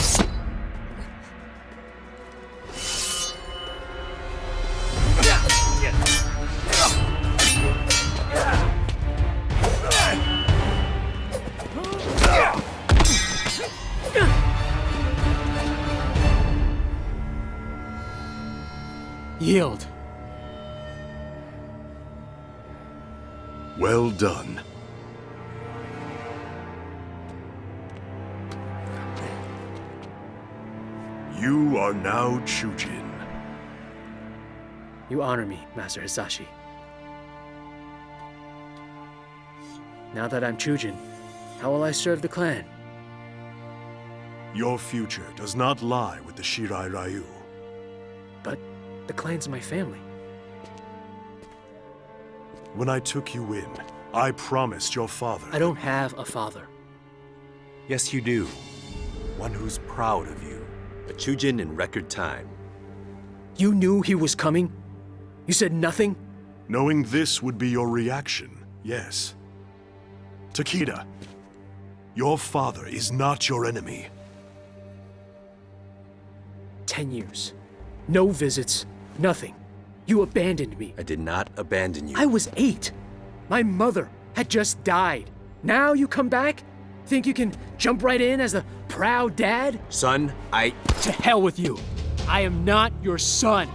Christ. You are now Chujin. You honor me, Master Hasashi. Now that I'm Chujin, how will I serve the clan? Your future does not lie with the Shirai Ryu. But the clan's my family. When I took you in, I promised your father... I don't have a father. Yes, you do. One who's proud of you. A Chujin in record time. You knew he was coming? You said nothing? Knowing this would be your reaction, yes. Takeda, your father is not your enemy. Ten years. No visits. Nothing. You abandoned me. I did not abandon you. I was eight. My mother had just died. Now you come back? Think you can jump right in as a proud dad? Son, I... To hell with you. I am not your son.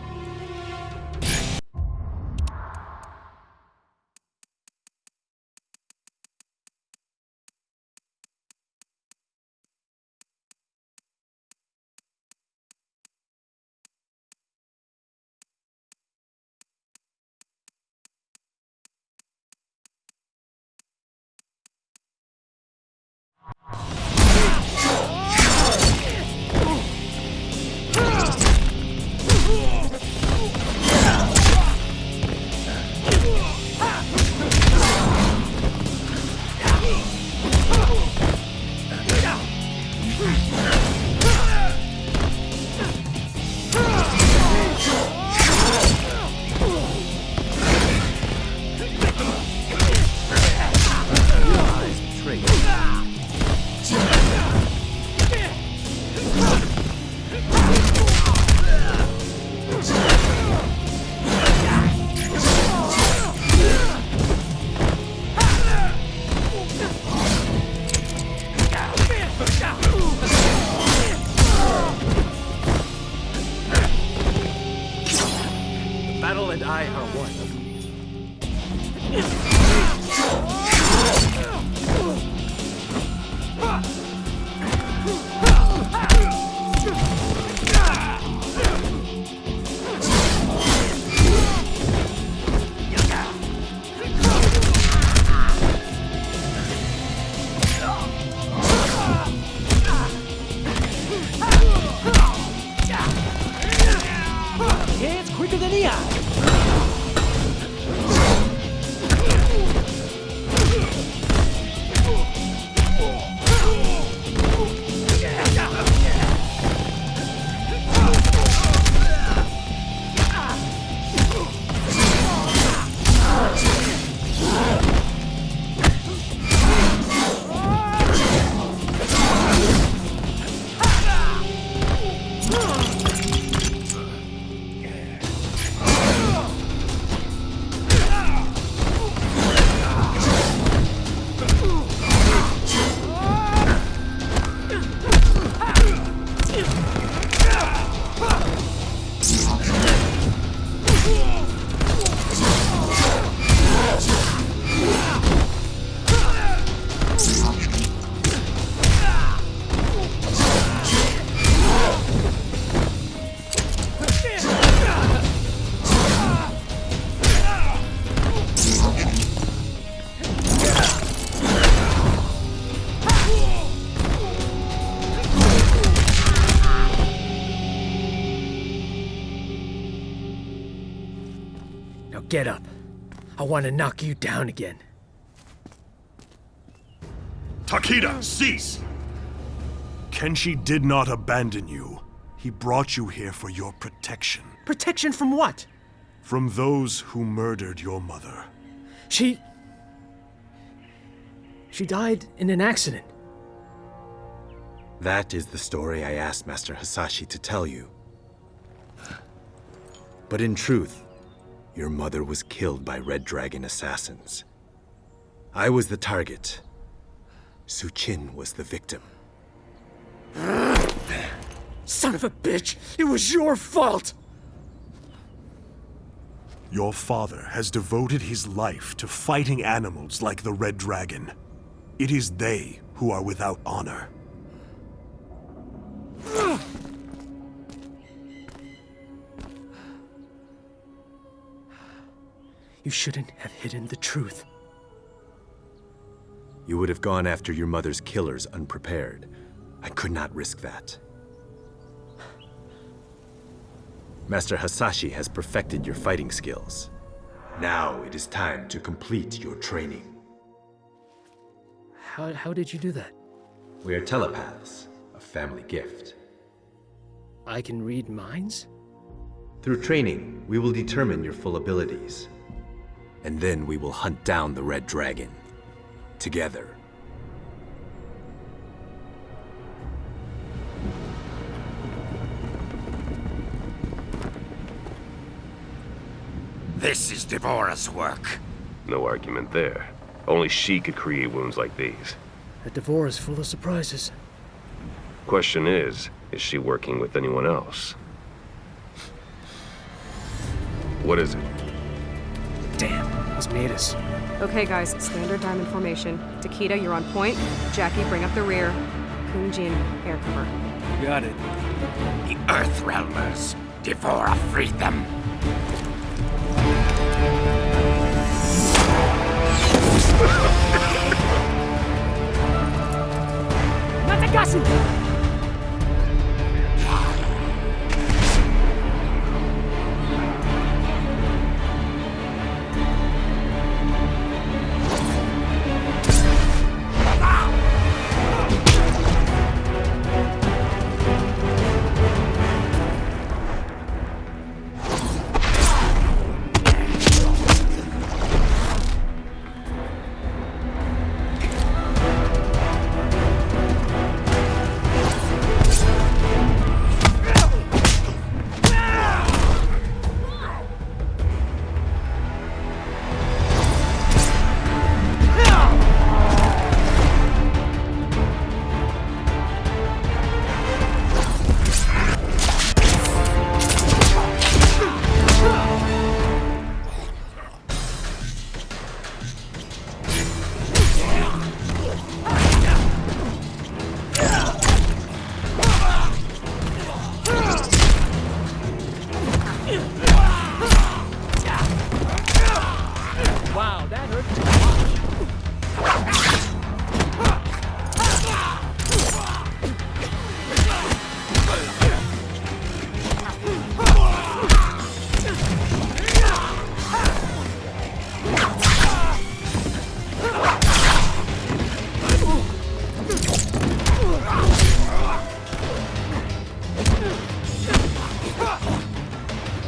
Get up. I want to knock you down again. Takeda, cease! Kenshi did not abandon you. He brought you here for your protection. Protection from what? From those who murdered your mother. She... She died in an accident. That is the story I asked Master Hasashi to tell you. But in truth, your mother was killed by Red Dragon assassins. I was the target. Su Suchin was the victim. Son of a bitch! It was your fault! Your father has devoted his life to fighting animals like the Red Dragon. It is they who are without honor. You shouldn't have hidden the truth. You would have gone after your mother's killers unprepared. I could not risk that. Master Hasashi has perfected your fighting skills. Now it is time to complete your training. How, how did you do that? We are telepaths, a family gift. I can read minds? Through training, we will determine your full abilities. And then we will hunt down the Red Dragon. Together. This is D'Vorah's work. No argument there. Only she could create wounds like these. That D'Vorah is full of surprises. Question is, is she working with anyone else? What is it? Damn, he's made us. Okay, guys, standard diamond formation. Takeda, you're on point. Jacqui, bring up the rear. Kung Jin, air cover. Got it. The Earth Realmers. D'Vorah freed them. Natagasu!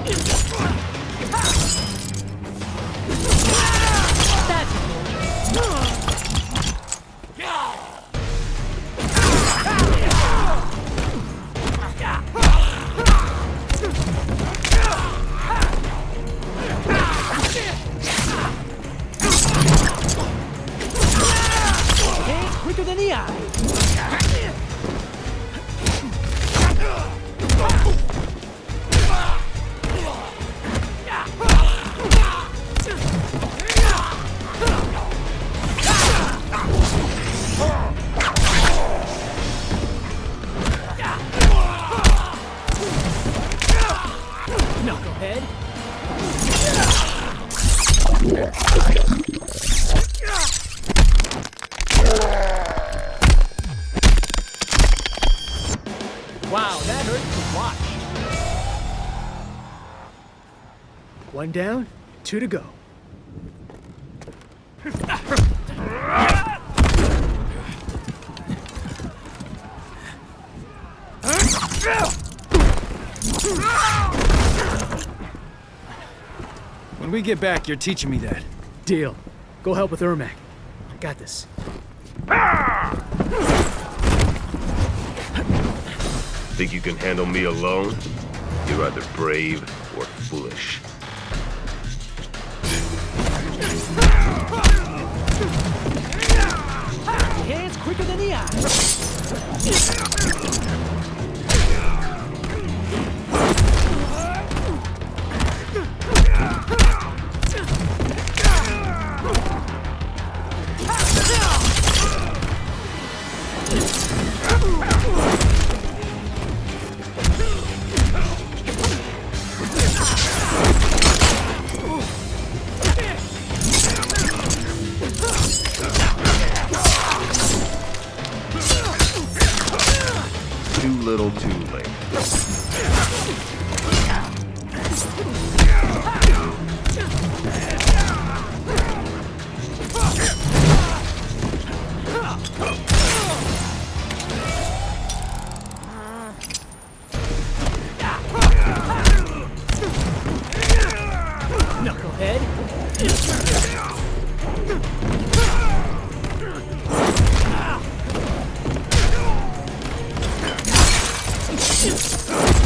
It's One down, two to go. When we get back, you're teaching me that. Deal. Go help with Ermac. I got this. Think you can handle me alone? You're either brave or foolish. くでねえや。Too little too late. Knucklehead. shoot.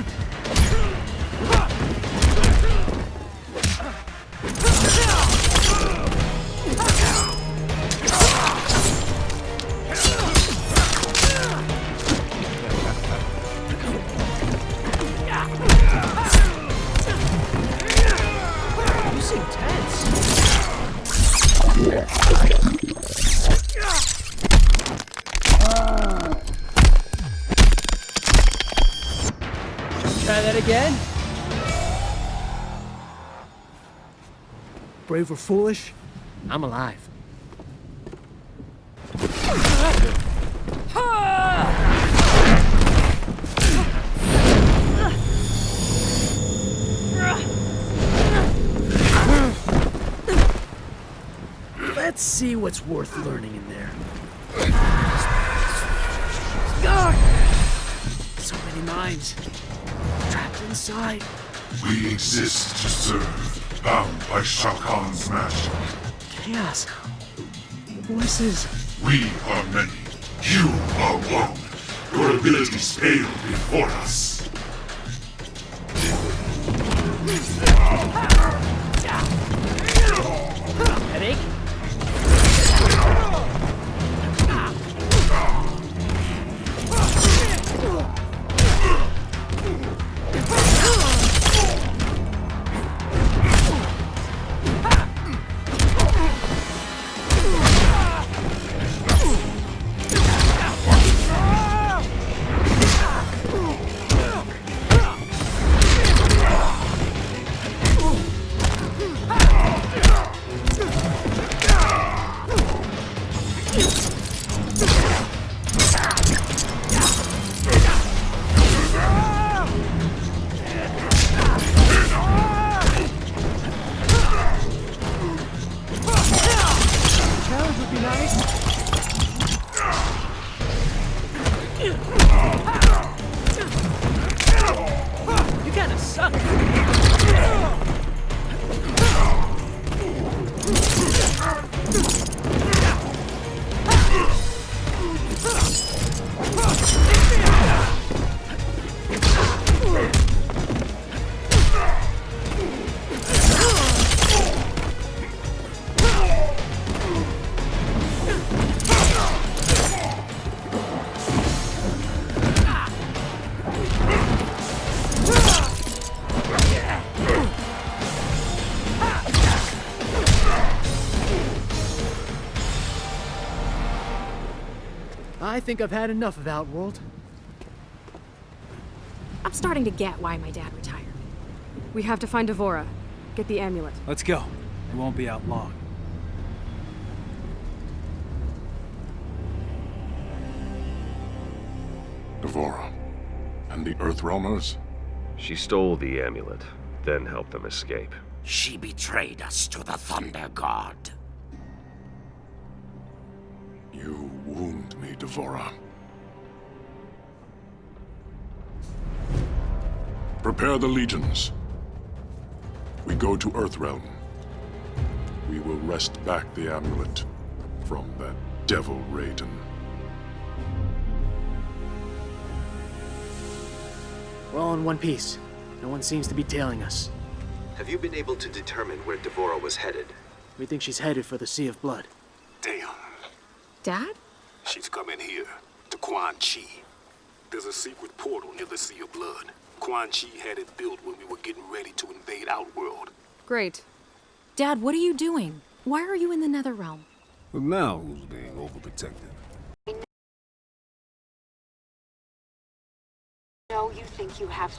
Ha ha ha! Brave or foolish, I'm alive. Let's see what's worth learning in there. So many minds trapped inside. We exist to serve, bound by Shao Kahn's magic. Chaos. Voices. We are many. You are one. Your abilities pale before us. Would I think I've had enough of Outworld. I'm starting to get why my dad retired. We have to find D'Vorah. Get the amulet. Let's go. It won't be out long. D'Vorah. And the Earthrealmers? She stole the amulet, then helped them escape. She betrayed us to the Thunder God. You wound me D'Vorah. Prepare the legions. We go to Earthrealm. We will wrest back the amulet from that devil Raiden. We're all in one piece. No one seems to be tailing us. Have you been able to determine where D'Vorah was headed? We think she's headed for the Sea of Blood. Damn. Dad? She's coming here, to Quan Chi. There's a secret portal near the Sea of Blood. Quan Chi had it built when we were getting ready to invade Outworld. Great. Dad, what are you doing? Why are you in the Nether Realm? But now who's being overprotective? No, you think you have